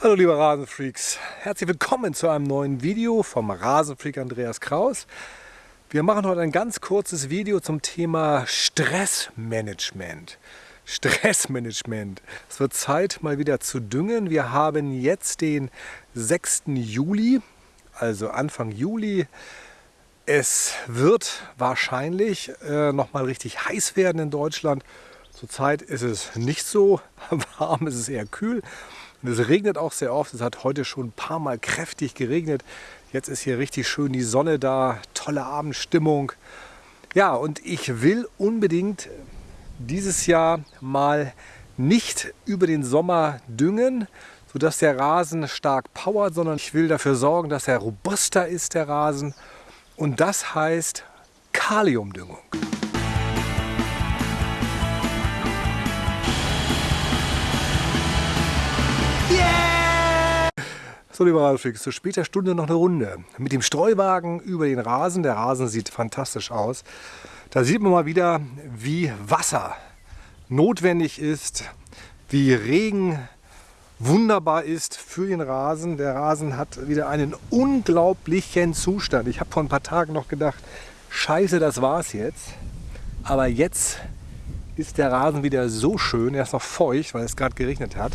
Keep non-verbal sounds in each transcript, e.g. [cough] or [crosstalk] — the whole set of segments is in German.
Hallo liebe Rasenfreaks, herzlich willkommen zu einem neuen Video vom Rasenfreak Andreas Kraus. Wir machen heute ein ganz kurzes Video zum Thema Stressmanagement. Stressmanagement. Es wird Zeit mal wieder zu düngen. Wir haben jetzt den 6. Juli, also Anfang Juli. Es wird wahrscheinlich äh, noch mal richtig heiß werden in Deutschland. Zurzeit ist es nicht so [laughs] warm, es ist eher kühl. Und es regnet auch sehr oft. Es hat heute schon ein paar Mal kräftig geregnet. Jetzt ist hier richtig schön die Sonne da, tolle Abendstimmung. Ja, und ich will unbedingt dieses Jahr mal nicht über den Sommer düngen, sodass der Rasen stark powert, sondern ich will dafür sorgen, dass er robuster ist, der Rasen. Und das heißt Kaliumdüngung. So, lieber Ralfix, zu später Stunde noch eine Runde. Mit dem Streuwagen über den Rasen. Der Rasen sieht fantastisch aus. Da sieht man mal wieder, wie Wasser notwendig ist, wie Regen wunderbar ist für den Rasen. Der Rasen hat wieder einen unglaublichen Zustand. Ich habe vor ein paar Tagen noch gedacht, scheiße, das war's jetzt. Aber jetzt ist der Rasen wieder so schön. Er ist noch feucht, weil es gerade geregnet hat.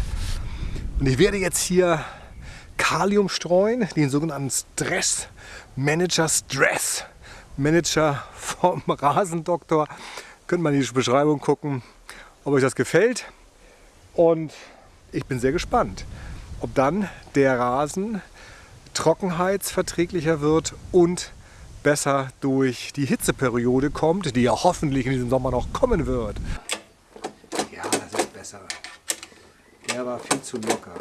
Und ich werde jetzt hier Kalium streuen, den sogenannten Stress Manager Stress Manager vom [laughs] Rasendoktor. Könnt man in die Beschreibung gucken, ob euch das gefällt. Und ich bin sehr gespannt, ob dann der Rasen trockenheitsverträglicher wird und besser durch die Hitzeperiode kommt, die ja hoffentlich in diesem Sommer noch kommen wird. Ja, das ist besser. Der war viel zu locker.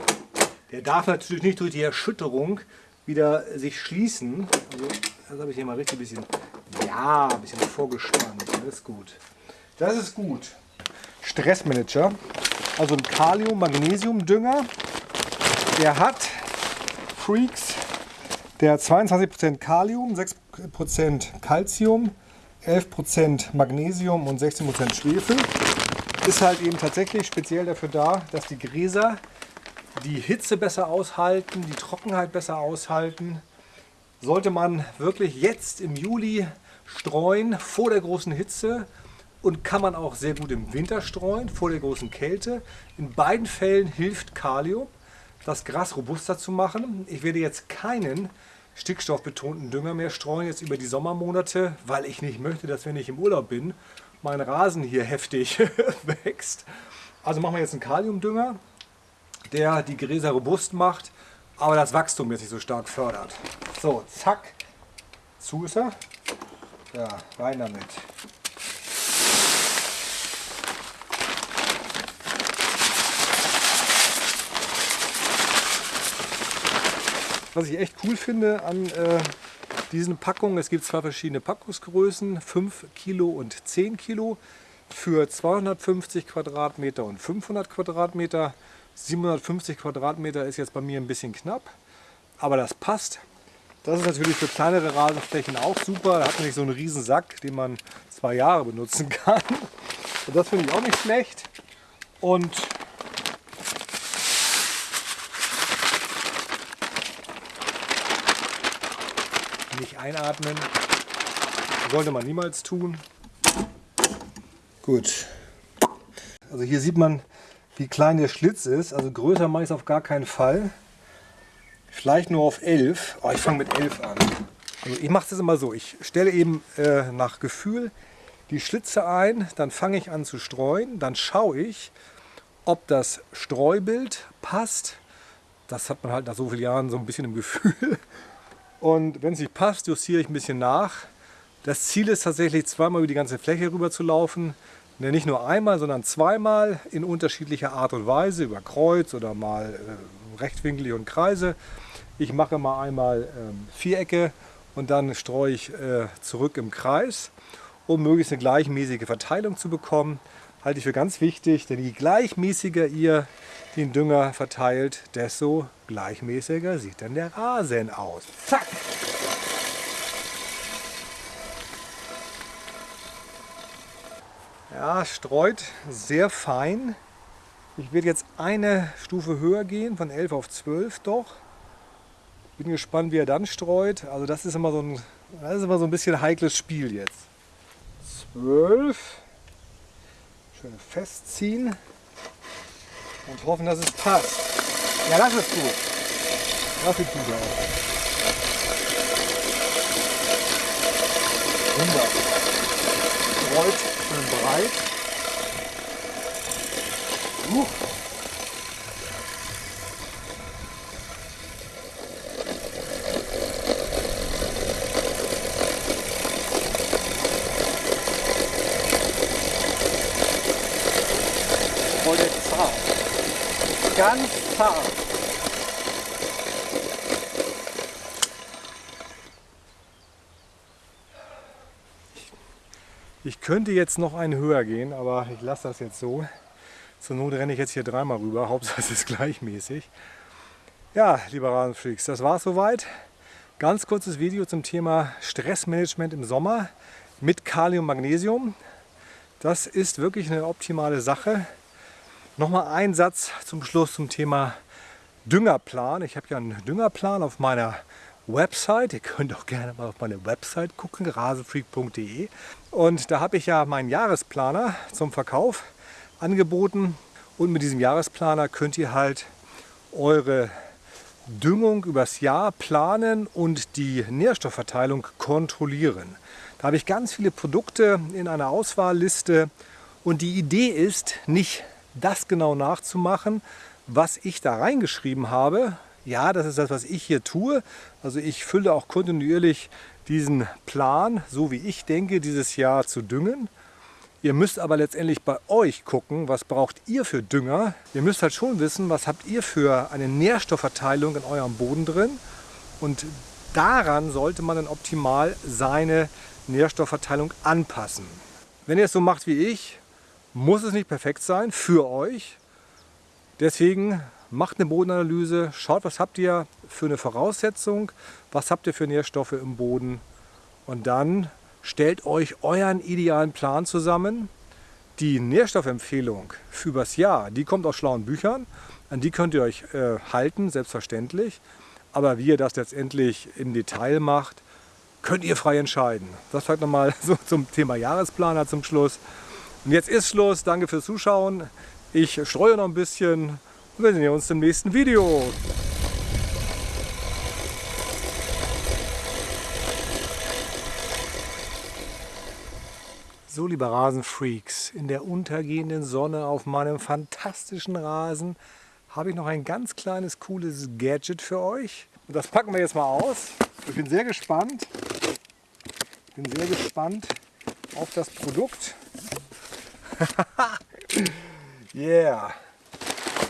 Der darf natürlich nicht durch die Erschütterung wieder sich schließen. Also, das habe ich hier mal richtig ein bisschen, ja, ein bisschen vorgespannt. Das ist gut. Das ist gut. Stressmanager, also ein Kalium-Magnesium-Dünger. Der hat Freaks, der hat 22% Kalium, 6% Calcium, 11% Magnesium und 16% Schwefel. Ist halt eben tatsächlich speziell dafür da, dass die Gräser die Hitze besser aushalten, die Trockenheit besser aushalten. Sollte man wirklich jetzt im Juli streuen, vor der großen Hitze und kann man auch sehr gut im Winter streuen, vor der großen Kälte. In beiden Fällen hilft Kalium, das Gras robuster zu machen. Ich werde jetzt keinen stickstoffbetonten Dünger mehr streuen, jetzt über die Sommermonate, weil ich nicht möchte, dass wenn ich im Urlaub bin, mein Rasen hier heftig [laughs] wächst. Also machen wir jetzt einen Kaliumdünger der die Gräser robust macht, aber das Wachstum jetzt nicht so stark fördert. So, zack, zu ist er. Ja, rein damit. Was ich echt cool finde an äh, diesen Packungen, es gibt zwei verschiedene Packungsgrößen, 5 Kilo und 10 Kilo für 250 Quadratmeter und 500 Quadratmeter. 750 Quadratmeter ist jetzt bei mir ein bisschen knapp, aber das passt. Das ist natürlich für kleinere Rasenflächen auch super. Da hat man nicht so einen riesen Sack, den man zwei Jahre benutzen [laughs] kann. Und das finde ich auch nicht schlecht. Und nicht einatmen. Sollte man niemals tun. Gut. Also hier sieht man, wie klein der Schlitz ist. Also größer mache ich es auf gar keinen Fall. Vielleicht nur auf 11. Oh, ich fange mit 11 an. Also ich mache es immer so. Ich stelle eben äh, nach Gefühl die Schlitze ein, dann fange ich an zu streuen. Dann schaue ich, ob das Streubild passt. Das hat man halt nach so vielen Jahren so ein bisschen im Gefühl. Und wenn es nicht passt, justiere ich ein bisschen nach. Das Ziel ist tatsächlich zweimal über die ganze Fläche rüber zu laufen. Ne, nicht nur einmal, sondern zweimal in unterschiedlicher Art und Weise, über Kreuz oder mal äh, rechtwinklig und Kreise. Ich mache mal einmal ähm, Vierecke und dann streue ich äh, zurück im Kreis, um möglichst eine gleichmäßige Verteilung zu bekommen. Halte ich für ganz wichtig, denn je gleichmäßiger ihr den Dünger verteilt, desto gleichmäßiger sieht dann der Rasen aus. Zack! Ja, streut sehr fein. Ich werde jetzt eine Stufe höher gehen, von 11 auf 12 doch. Bin gespannt, wie er dann streut. Also das ist immer so ein, das ist immer so ein bisschen heikles Spiel jetzt. 12. Schön festziehen und hoffen, dass es passt. Ja, das ist gut. Das sieht gut aus. Wunder. Streut schön breit. Uh. Heute zart. Ganz zart. Ich könnte jetzt noch einen höher gehen, aber ich lasse das jetzt so. Zur Not renne ich jetzt hier dreimal rüber, Hauptsache es ist gleichmäßig. Ja, lieber Rasenfreaks, das war es soweit. Ganz kurzes Video zum Thema Stressmanagement im Sommer mit Kalium Magnesium. Das ist wirklich eine optimale Sache. Nochmal ein Satz zum Schluss zum Thema Düngerplan. Ich habe ja einen Düngerplan auf meiner Website. Ihr könnt auch gerne mal auf meine Website gucken, rasenfreak.de. Und da habe ich ja meinen Jahresplaner zum Verkauf angeboten. Und mit diesem Jahresplaner könnt ihr halt eure Düngung übers Jahr planen und die Nährstoffverteilung kontrollieren. Da habe ich ganz viele Produkte in einer Auswahlliste und die Idee ist, nicht das genau nachzumachen, was ich da reingeschrieben habe, ja, das ist das, was ich hier tue. Also ich fülle auch kontinuierlich diesen Plan, so wie ich denke, dieses Jahr zu düngen. Ihr müsst aber letztendlich bei euch gucken, was braucht ihr für Dünger. Ihr müsst halt schon wissen, was habt ihr für eine Nährstoffverteilung in eurem Boden drin. Und daran sollte man dann optimal seine Nährstoffverteilung anpassen. Wenn ihr es so macht wie ich, muss es nicht perfekt sein für euch. Deswegen macht eine Bodenanalyse, schaut, was habt ihr für eine Voraussetzung, was habt ihr für Nährstoffe im Boden und dann stellt euch euren idealen Plan zusammen. Die Nährstoffempfehlung für übers Jahr, die kommt aus schlauen Büchern, an die könnt ihr euch äh, halten, selbstverständlich. Aber wie ihr das letztendlich im Detail macht, könnt ihr frei entscheiden. Das vielleicht nochmal [laughs] so zum Thema Jahresplaner zum Schluss. Und jetzt ist Schluss. Danke fürs Zuschauen. Ich streue noch ein bisschen wir sehen uns im nächsten Video. So, liebe Rasenfreaks, in der untergehenden Sonne auf meinem fantastischen Rasen habe ich noch ein ganz kleines, cooles Gadget für euch. Und das packen wir jetzt mal aus. Ich bin sehr gespannt. Ich bin sehr gespannt auf das Produkt. [laughs] yeah!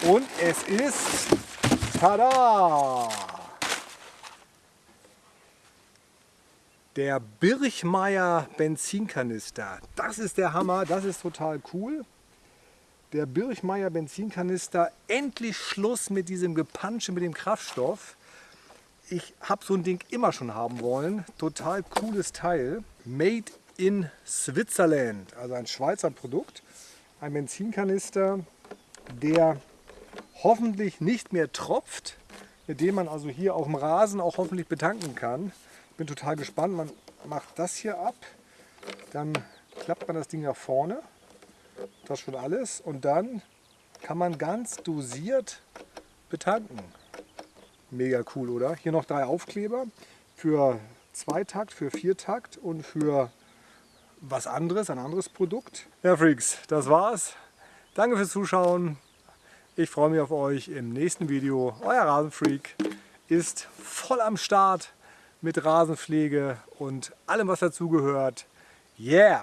Und es ist, tada, der Birchmeier Benzinkanister. Das ist der Hammer, das ist total cool. Der Birchmeier Benzinkanister, endlich Schluss mit diesem Gepansche mit dem Kraftstoff. Ich habe so ein Ding immer schon haben wollen. Total cooles Teil. Made in Switzerland, also ein Schweizer Produkt. Ein Benzinkanister, der hoffentlich nicht mehr tropft, mit dem man also hier auf dem Rasen auch hoffentlich betanken kann. Ich bin total gespannt. Man macht das hier ab, dann klappt man das Ding nach vorne. Das schon alles. Und dann kann man ganz dosiert betanken. Mega cool, oder? Hier noch drei Aufkleber für Zweitakt, für Viertakt und für was anderes, ein anderes Produkt. Ja, Freaks, das war's. Danke fürs Zuschauen. Ich freue mich auf euch im nächsten Video. Euer Rasenfreak ist voll am Start mit Rasenpflege und allem was dazugehört. Yeah!